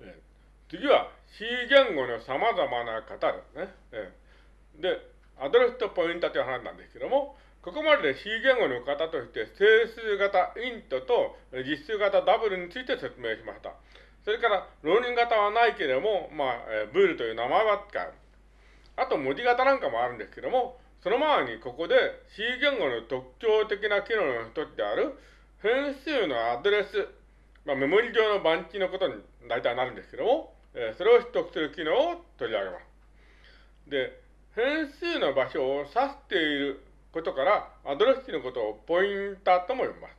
えー、次は C 言語の様々な型ですね。えー、で、アドレスとポインタという話なんですけども、ここまでで C 言語の型として整数型イントと実数型ダブルについて説明しました。それから、浪人型はないけれども、まあ、えー、ブールという名前は使う。あと、文字型なんかもあるんですけども、その前にここで C 言語の特徴的な機能の一つである変数のアドレス、まあ、メモリ上の番地のことに大体なるんですけども、えー、それを取得する機能を取り上げます。で、変数の場所を指していることから、アドレス値のことをポインターとも呼びます。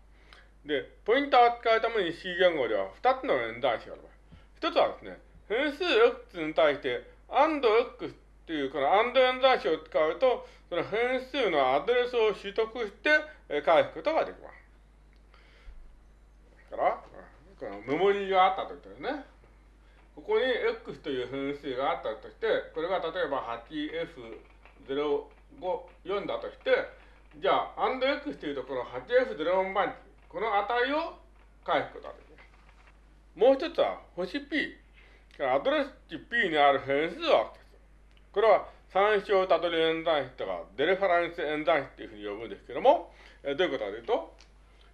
で、ポインターを使うために C 言語では2つの演算子があります。1つはですね、変数 X に対して AND X っていうこの AND 演算子を使うと、その変数のアドレスを取得して返すことができます。から、このメモリーがあったときですね。ここに x という変数があったとして、これが例えば 8f04 だとして、じゃあ、and x というとこの 8f04 番地、この値を返すことができます。もう一つは、星 p。アドレス値 p にある変数をアクセス。これは参照たどり演算子とか、デレファランス演算子っていうふうに呼ぶんですけども、えどういうことかというと、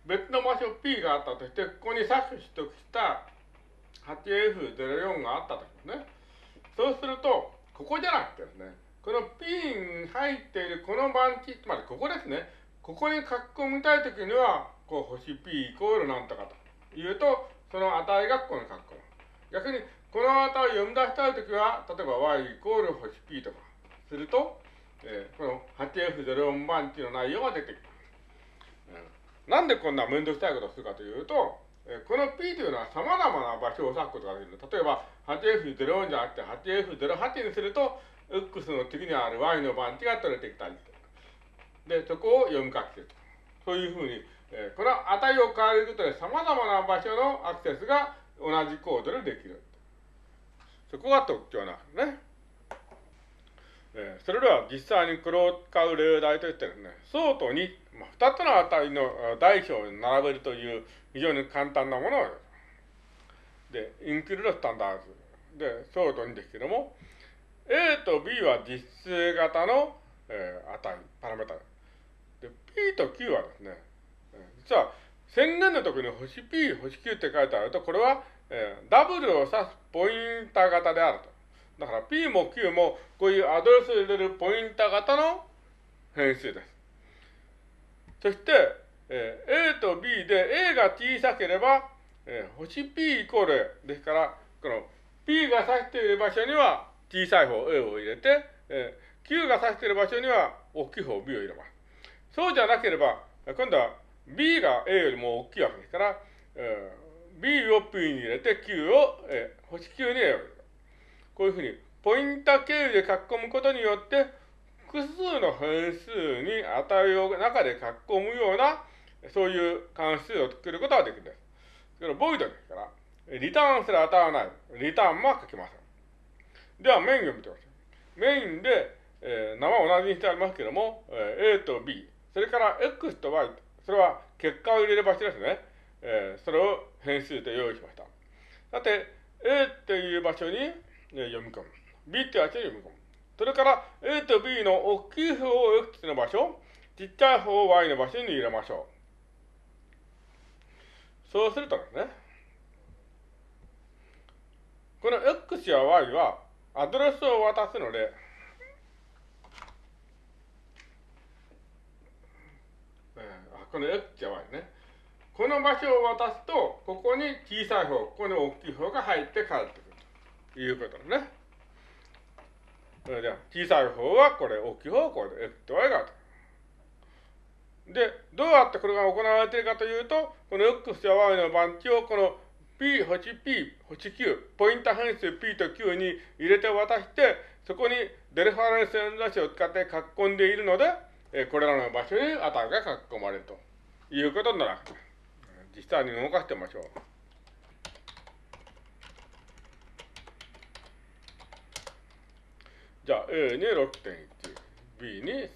別の場所 P があったとして、ここにさっき取得した 8F04 があったときですね。そうすると、ここじゃなくてですね、この P に入っているこの番地、つまりここですね。ここに書き込みたいときには、こう星 P イコールなんとかというと、その値がここに書き込む。逆に、この値を読み出したいときは、例えば y イコール星 P とかすると、えー、この 8F04 番地の内容が出てきます。うん、なんでこんな面倒くさいことをするかというと、この P というのは様々な場所を指すことができる。例えば、8F04 じゃなくて 8F08 にすると、X の次にある Y の番地が取れてきたりで、そこを読み書きすると。そういうふうに、えー、この値を変えることで様々な場所のアクセスが同じコードでできる。そこが特徴なんですね。えー、それでは実際にこれを使う例題としてですね、ソートに、まあ、2つの値の大小に並べるという非常に簡単なものをで、インクルードスタンダードで、ソートにですけども、A と B は実数型の、えー、値、パラメータ。で、P と Q はですね、実は宣言の時に星 P、星 Q って書いてあると、これは、えー、ダブルを指すポインター型であると。だから P も Q もこういうアドレスを入れるポインター型の変数です。そして、えー、A と B で A が小さければ、えー、星 P イコールですから、この P が指している場所には小さい方 A を入れて、えー、Q が指している場所には大きい方 B を入れます。そうじゃなければ、今度は B が A よりも大きいわけですから、えー、B を P に入れて Q を、えー、星 Q に A を入れる。こういうふうに、ポインター経由で書き込むことによって、複数の変数に値を中で書き込むようなそういう関数を作ることができるんです。それボイドですから、リターンする値はない。リターンも書きません。では、メインを見てください。メインで、えー、名は同じにしてありますけども、えー、A と B、それから X と Y、それは結果を入れる場所ですね。えー、それを変数と用意しました。さて、A っていう場所に、読み込む。B っていう場所に読み込む。それから A と B の大きい方を X の場所、ちっちゃい方を Y の場所に入れましょう。そうするとですね、この X や Y はアドレスを渡すので、この X や Y ね。この場所を渡すと、ここに小さい方、ここに大きい方が入って帰ってくるいうことね。それでは、小さい方はこれ、大きい方はこれで X と Y が。で、どうやってこれが行われているかというと、この X や Y の番地をこの P、星 P、星 Q、ポインター変数 P と Q に入れて渡して、そこにデルファレンス演算子を使って書き込んでいるので、えこれらの場所に値が書き込まれるということになるわけです。実際に動かしてみましょう。じゃあ A に6.1、B に3.1。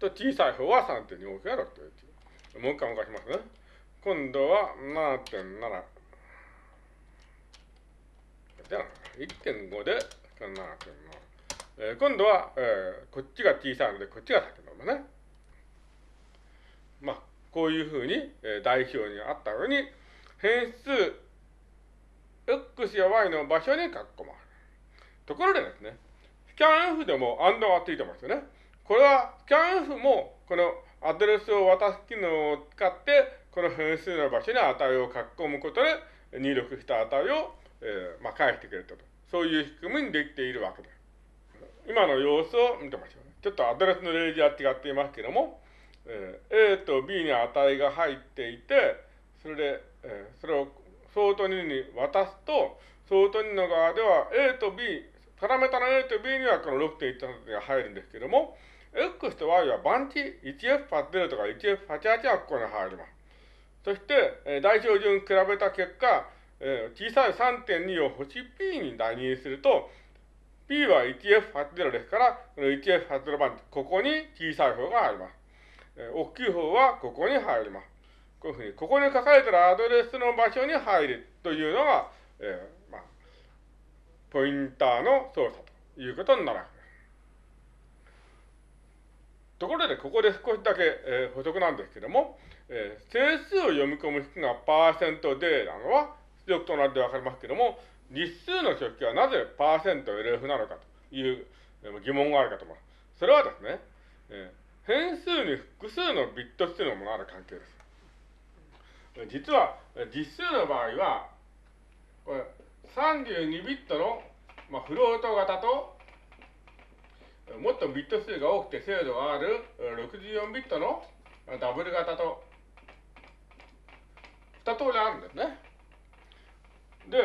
と小さい方は3.2、大きいは6.1。もう一回動かしますね。今度は7.7。じゃあ、1.5で、こんなえー、今度は、えー、こっちが小さいので、こっちが先のままね。まあ、こういうふうに、えー、代表にあったように、変数 x や y の場所に書き込まところでですね、スキャン F でも AND がついてますよね。これは、スキャン F も、このアドレスを渡す機能を使って、この変数の場所に値を書き込むことで、入力した値を、えー、まあ、返してくれたと。そういう仕組みにできているわけです。今の様子を見てましょう、ね。ちょっとアドレスの例示は違っていますけども、えー、A と B に値が入っていて、それで、えー、それをソート2に渡すと、ソート2の側では A と B、パラメータの A と B にはこの6.1が入るんですけども、X と Y は番地 1F80 とか 1F88 はここに入ります。そして、えー、代表順比べた結果、えー、小さい3.2を星 P に代入すると、P は 1F80 ですから、この 1F80 番地、ここに小さい方が入ります。えー、大きい方はここに入ります。こういうふうに、ここに書かれているアドレスの場所に入るというのが、えー、ポインターの操作ということになるわけです。ところで、ここで少しだけ、えー、補足なんですけども、えー、整数を読み込む式がパーセントでなのは、出力となってわかりますけども、実数の書記はなぜパーセント LF なのかという疑問があるかと思います。それはですね、えー、変数に複数のビット数のものがある関係です。実は、実数の場合は、これ、32ビットの、まあ、フロート型と、もっとビット数が多くて精度がある64ビットのダブル型と、二通りあるんですね。で、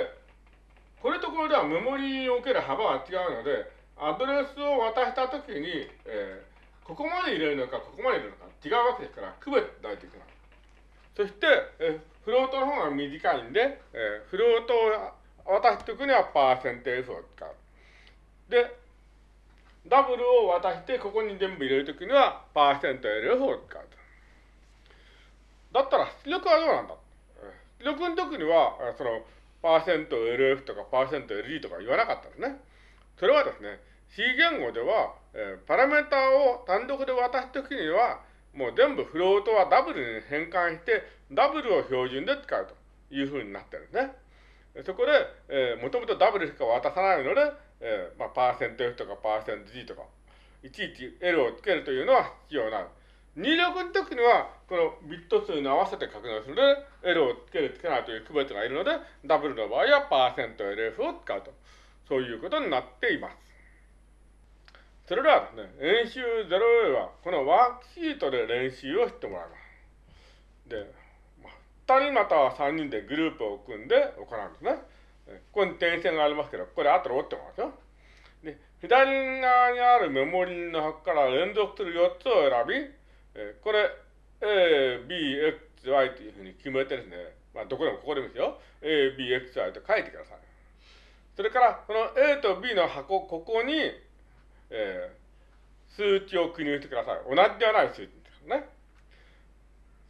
これとこれではメモリにおける幅は違うので、アドレスを渡したときに、えー、ここまで入れるのか、ここまで入れるのか違うわけですから、区別ないといけな。そして、えフロートの方が短いんで、えフロートを渡すときにはパーセンテージを使う。で、ダブルを渡して、ここに全部入れるときには、パーセント LF を使う。だったら、出力はどうなんだ？出力の時には、その、パーセント LF とかパーセント LG とか言わなかったんですね。それはですね、C 言語では、えー、パラメータを単独で渡すときには、もう全部フロートはダブルに変換して、ダブルを標準で使うというふうになってるんですね。そこで、えー、もともとダブルしか渡さないので、えー、まあ、パーセント F とかパーセント G とか、いちいち L をつけるというのは必要なる。入力の時には、このビット数に合わせて確認するので、L をつけるつけないという区別がいるので、ダブルの場合はパーセント LF を使うと。そういうことになっています。それではですね、演習 0A は、このワークシートで練習をしてもらいます。で、人または3人でグループを組んで行うんですね。ここに点線がありますけど、これ後で折ってもらうよ。で、左側にあるメモリの箱から連続する4つを選び、えこれ、A, B, X, Y というふうに決めてですね、まあ、どこでもここでもいいですよ。A, B, X, Y と書いてください。それから、この A と B の箱、ここに、えー、数値を記入してください。同じではない数値ですね。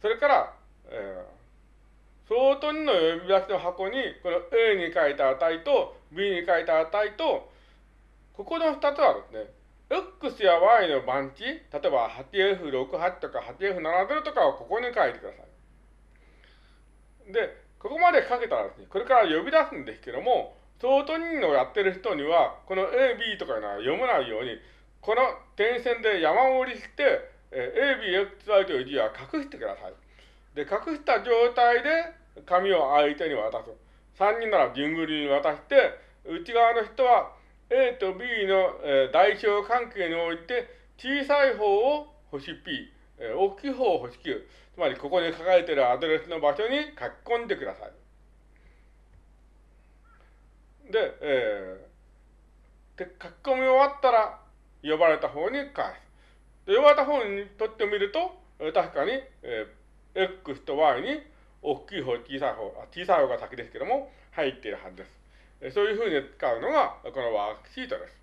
それから、えー、相当2の呼び出しの箱に、この A に書いた値と B に書いた値と、ここの2つはですね、X や Y の番地、例えば 8F68 とか 8F70 とかをここに書いてください。で、ここまで書けたらですね、これから呼び出すんですけども、相当人のやってる人には、この A、B とかいうのは読めないように、この点線で山折りして、え A、B、X、Y という字は隠してください。で、隠した状態で紙を相手に渡す。3人なら順繰りに渡して、内側の人は A と B の、え代表関係において、小さい方を星 P、え大きい方を星 Q。つまり、ここに書かれているアドレスの場所に書き込んでください。で、えー、で書き込み終わったら、呼ばれた方に返す。で呼ばれた方にとってみると、確かに、えー、X と Y に大きい方、小さい方、小さい方が先ですけども、入っているはずです。そういうふうに使うのが、このワークシートです。